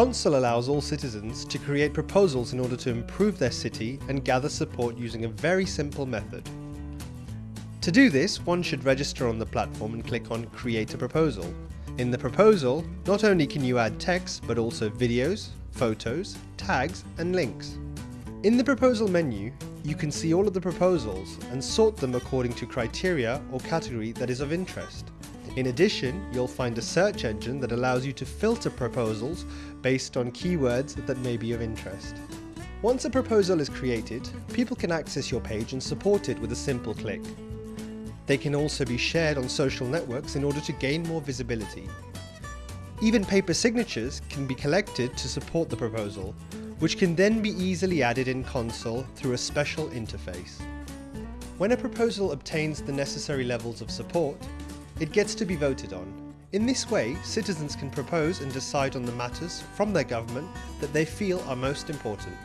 Consul allows all citizens to create proposals in order to improve their city and gather support using a very simple method. To do this, one should register on the platform and click on Create a Proposal. In the proposal, not only can you add text, but also videos, photos, tags, and links. In the proposal menu, you can see all of the proposals and sort them according to criteria or category that is of interest. In addition, you'll find a search engine that allows you to filter proposals based on keywords that may be of interest. Once a proposal is created, people can access your page and support it with a simple click. They can also be shared on social networks in order to gain more visibility. Even paper signatures can be collected to support the proposal, which can then be easily added in Consul through a special interface. When a proposal obtains the necessary levels of support, it gets to be voted on. In this way, citizens can propose and decide on the matters from their government that they feel are most important.